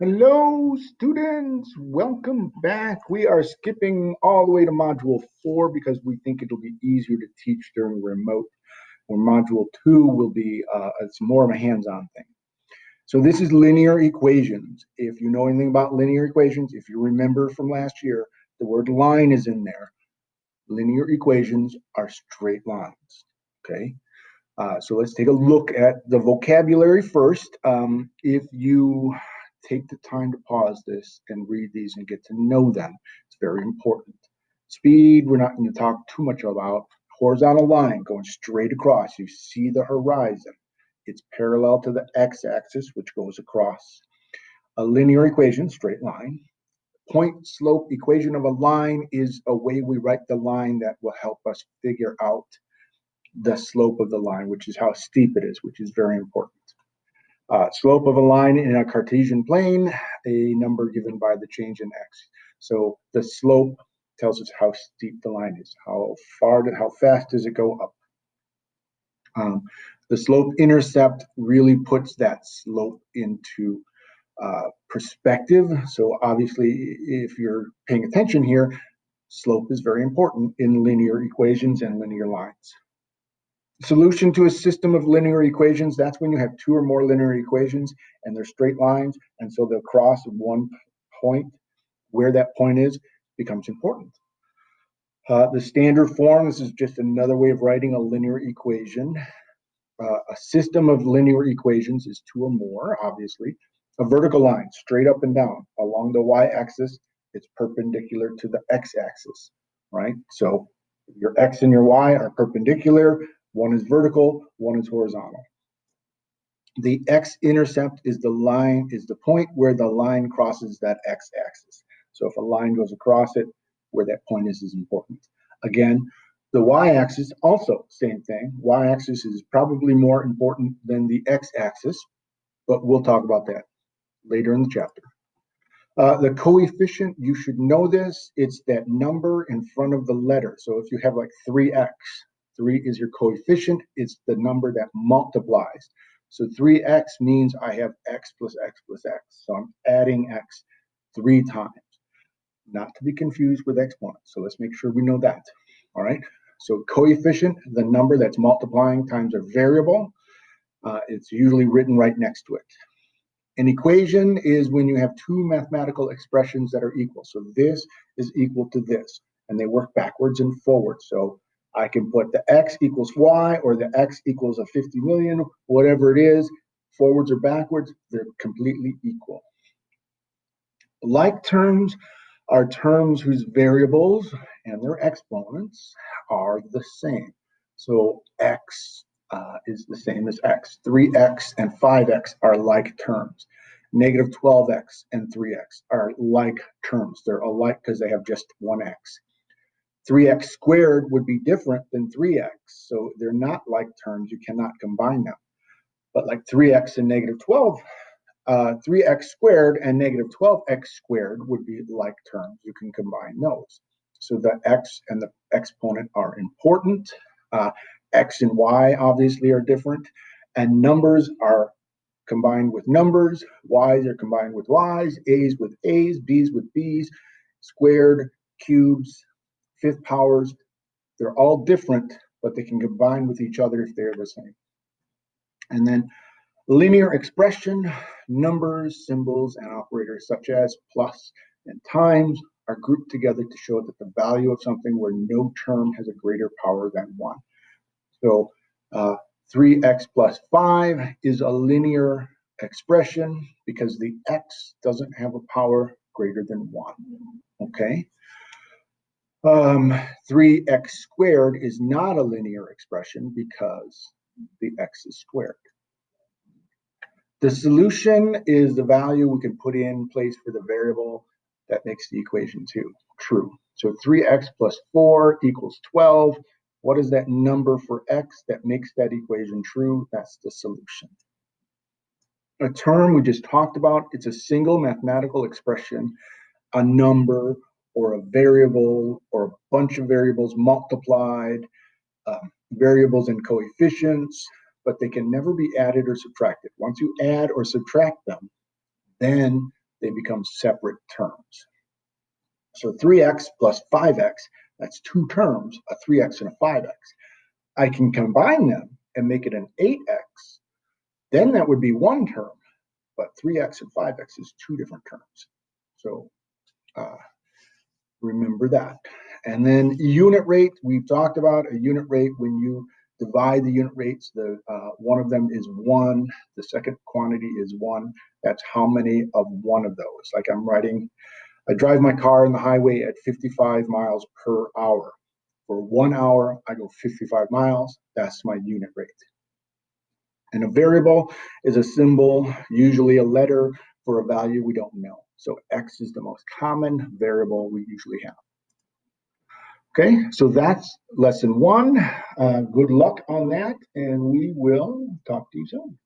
Hello, students. Welcome back. We are skipping all the way to module four because we think it'll be easier to teach during remote. Where module two will be, uh, it's more of a hands-on thing. So this is linear equations. If you know anything about linear equations, if you remember from last year, the word line is in there. Linear equations are straight lines, okay? Uh, so let's take a look at the vocabulary first. Um, if you take the time to pause this and read these and get to know them, it's very important. Speed, we're not going to talk too much about. Horizontal line going straight across. You see the horizon. It's parallel to the x-axis, which goes across. A linear equation, straight line. Point slope equation of a line is a way we write the line that will help us figure out the slope of the line, which is how steep it is, which is very important. Uh, slope of a line in a Cartesian plane, a number given by the change in x. So the slope tells us how steep the line is, how far, to, how fast does it go up. Um, the slope intercept really puts that slope into uh, perspective. So obviously, if you're paying attention here, slope is very important in linear equations and linear lines solution to a system of linear equations, that's when you have two or more linear equations and they're straight lines. And so they'll cross one point. Where that point is becomes important. Uh, the standard form, this is just another way of writing a linear equation. Uh, a system of linear equations is two or more, obviously. A vertical line, straight up and down. Along the y-axis, it's perpendicular to the x-axis, right? So your x and your y are perpendicular. One is vertical, one is horizontal. The x-intercept is the line, is the point where the line crosses that x-axis. So if a line goes across it, where that point is is important. Again, the y-axis also same thing. Y-axis is probably more important than the x-axis, but we'll talk about that later in the chapter. Uh, the coefficient, you should know this. It's that number in front of the letter. So if you have like 3x, Three is your coefficient. It's the number that multiplies. So 3x means I have x plus x plus x. So I'm adding x three times. Not to be confused with exponents. So let's make sure we know that. All right. So coefficient, the number that's multiplying times a variable. Uh, it's usually written right next to it. An equation is when you have two mathematical expressions that are equal. So this is equal to this, and they work backwards and forwards. So I can put the x equals y or the x equals a 50 million, whatever it is, forwards or backwards, they're completely equal. Like terms are terms whose variables and their exponents are the same. So x uh, is the same as x. 3x and 5x are like terms. Negative 12x and 3x are like terms. They're alike because they have just one x. 3x squared would be different than 3x. So they're not like terms. You cannot combine them. But like 3x and negative 12, uh, 3x squared and negative 12x squared would be like terms. You can combine those. So the x and the exponent are important. Uh, x and y obviously are different. And numbers are combined with numbers. Y's are combined with y's. A's with a's. B's with b's. Squared, cubes, fifth powers, they're all different, but they can combine with each other if they're the same. And then linear expression, numbers, symbols, and operators such as plus and times are grouped together to show that the value of something where no term has a greater power than one. So uh, 3x plus 5 is a linear expression because the x doesn't have a power greater than 1. Okay? Um, 3x squared is not a linear expression because the x is squared. The solution is the value we can put in place for the variable that makes the equation two true. So 3x plus 4 equals 12. What is that number for x that makes that equation true? That's the solution. A term we just talked about, it's a single mathematical expression, a number or a variable or a bunch of variables multiplied, um, variables and coefficients, but they can never be added or subtracted. Once you add or subtract them, then they become separate terms. So 3x plus 5x, that's two terms, a 3x and a 5x. I can combine them and make it an 8x, then that would be one term, but 3x and 5x is two different terms. So uh, remember that. And then unit rate, we've talked about a unit rate when you divide the unit rates, the uh, one of them is one, the second quantity is one. That's how many of one of those. Like I'm writing, I drive my car on the highway at 55 miles per hour. For one hour, I go 55 miles. That's my unit rate. And a variable is a symbol, usually a letter for a value we don't know. So X is the most common variable we usually have. Okay, so that's lesson one. Uh, good luck on that, and we will talk to you soon.